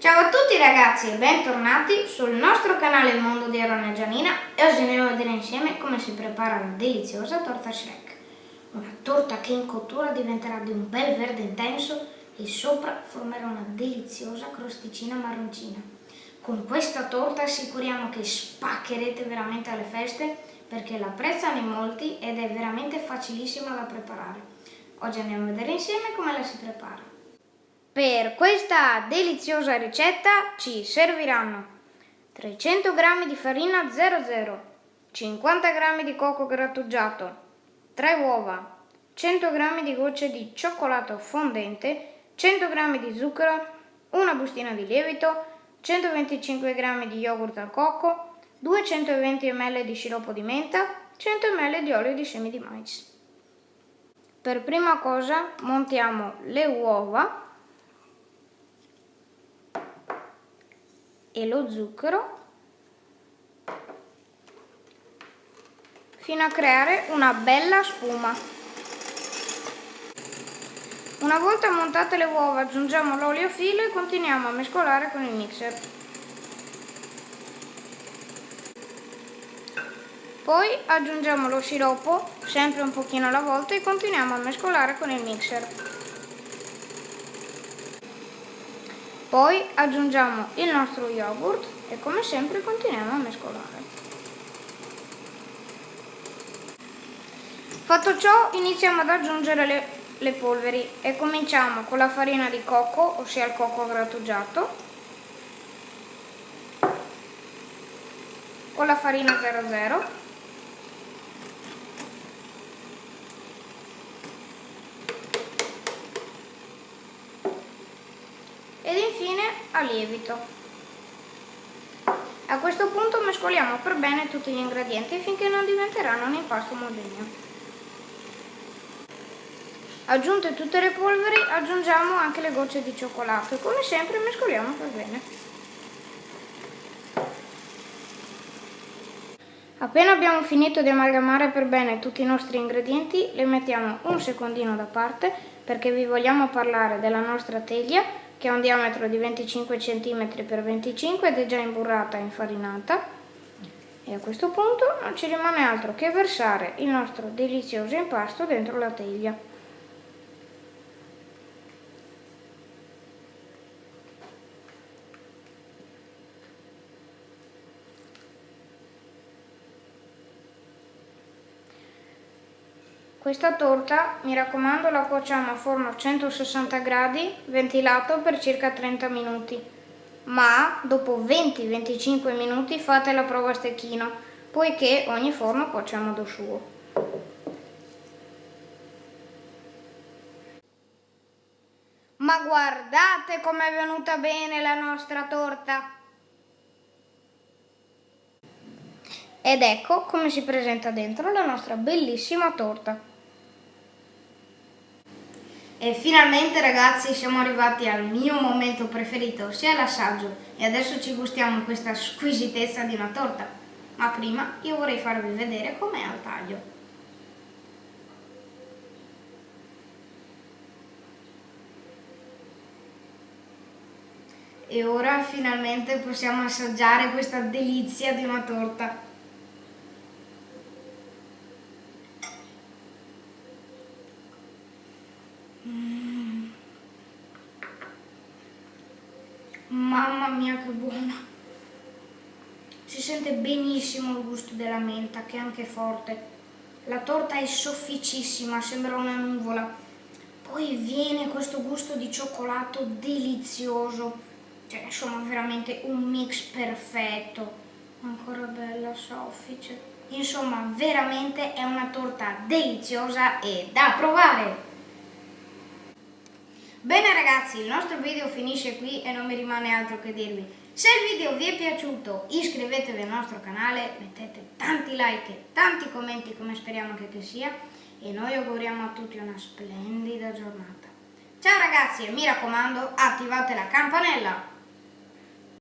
Ciao a tutti ragazzi e bentornati sul nostro canale Mondo di Aaron e Gianina e oggi andiamo a vedere insieme come si prepara la deliziosa torta Shrek. Una torta che in cottura diventerà di un bel verde intenso e sopra formerà una deliziosa crosticina marroncina. Con questa torta assicuriamo che spaccherete veramente alle feste perché la apprezzano in molti ed è veramente facilissima da preparare. Oggi andiamo a vedere insieme come la si prepara. Per questa deliziosa ricetta ci serviranno 300 g di farina 00, 50 g di cocco grattugiato, 3 uova, 100 g di gocce di cioccolato fondente, 100 g di zucchero, una bustina di lievito, 125 g di yogurt al cocco, 220 ml di sciroppo di menta, 100 ml di olio di semi di mais. Per prima cosa montiamo le uova e lo zucchero fino a creare una bella spuma. Una volta montate le uova aggiungiamo l'olio filo e continuiamo a mescolare con il mixer. Poi aggiungiamo lo sciroppo, sempre un pochino alla volta e continuiamo a mescolare con il mixer. Poi aggiungiamo il nostro yogurt e come sempre continuiamo a mescolare. Fatto ciò iniziamo ad aggiungere le, le polveri e cominciamo con la farina di cocco, ossia il cocco grattugiato, con la farina 00 ed infine a lievito. A questo punto mescoliamo per bene tutti gli ingredienti finché non diventeranno un impasto omogeneo. Aggiunte tutte le polveri aggiungiamo anche le gocce di cioccolato e come sempre mescoliamo per bene. Appena abbiamo finito di amalgamare per bene tutti i nostri ingredienti, le mettiamo un secondino da parte perché vi vogliamo parlare della nostra teglia che ha un diametro di 25 cm x 25 ed è già imburrata e infarinata. E a questo punto non ci rimane altro che versare il nostro delizioso impasto dentro la teglia. Questa torta, mi raccomando, la cuociamo a forno a 160 gradi, ventilato per circa 30 minuti. Ma dopo 20-25 minuti fate la prova a stecchino, poiché ogni forno cuoce a modo suo. Ma guardate com'è venuta bene la nostra torta! Ed ecco come si presenta dentro la nostra bellissima torta. E finalmente ragazzi siamo arrivati al mio momento preferito, ossia l'assaggio. E adesso ci gustiamo questa squisitezza di una torta. Ma prima io vorrei farvi vedere com'è al taglio. E ora finalmente possiamo assaggiare questa delizia di una torta. Mamma mia che buona! Si sente benissimo il gusto della menta che è anche forte. La torta è sofficissima, sembra una nuvola. Poi viene questo gusto di cioccolato delizioso. Cioè, insomma, veramente un mix perfetto. Ancora bella, soffice. Insomma, veramente è una torta deliziosa e da provare! Bene ragazzi, il nostro video finisce qui e non mi rimane altro che dirvi. Se il video vi è piaciuto iscrivetevi al nostro canale, mettete tanti like e tanti commenti come speriamo che, che sia e noi auguriamo a tutti una splendida giornata. Ciao ragazzi e mi raccomando attivate la campanella!